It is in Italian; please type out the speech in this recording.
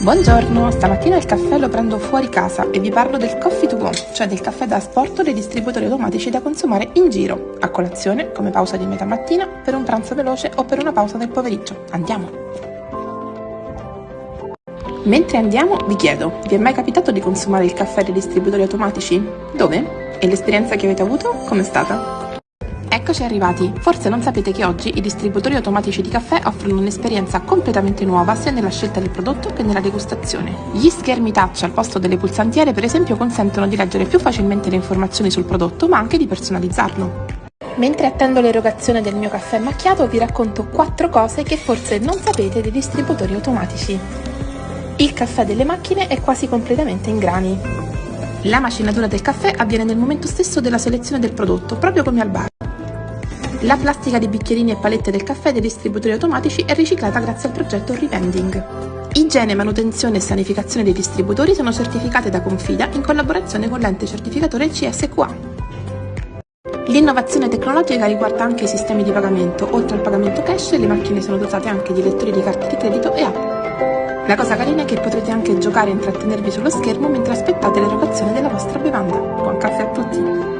Buongiorno, stamattina il caffè lo prendo fuori casa e vi parlo del coffee to go, cioè del caffè da asporto dei distributori automatici da consumare in giro, a colazione, come pausa di metà mattina, per un pranzo veloce o per una pausa del pomeriggio. Andiamo! Mentre andiamo, vi chiedo, vi è mai capitato di consumare il caffè dei distributori automatici? Dove? E l'esperienza che avete avuto? Com'è stata? Eccoci arrivati! Forse non sapete che oggi i distributori automatici di caffè offrono un'esperienza completamente nuova sia nella scelta del prodotto che nella degustazione. Gli schermi touch al posto delle pulsantiere per esempio consentono di leggere più facilmente le informazioni sul prodotto ma anche di personalizzarlo. Mentre attendo l'erogazione del mio caffè macchiato vi racconto 4 cose che forse non sapete dei distributori automatici. Il caffè delle macchine è quasi completamente in grani. La macinatura del caffè avviene nel momento stesso della selezione del prodotto, proprio come al bar. La plastica dei bicchierini e palette del caffè dei distributori automatici è riciclata grazie al progetto Revending. Igiene, manutenzione e sanificazione dei distributori sono certificate da Confida in collaborazione con l'ente certificatore CSQA. L'innovazione tecnologica riguarda anche i sistemi di pagamento. Oltre al pagamento cash, le macchine sono dotate anche di lettori di carte di credito e app. La cosa carina è che potrete anche giocare e intrattenervi sullo schermo mentre aspettate l'erogazione della vostra bevanda. Buon caffè a tutti!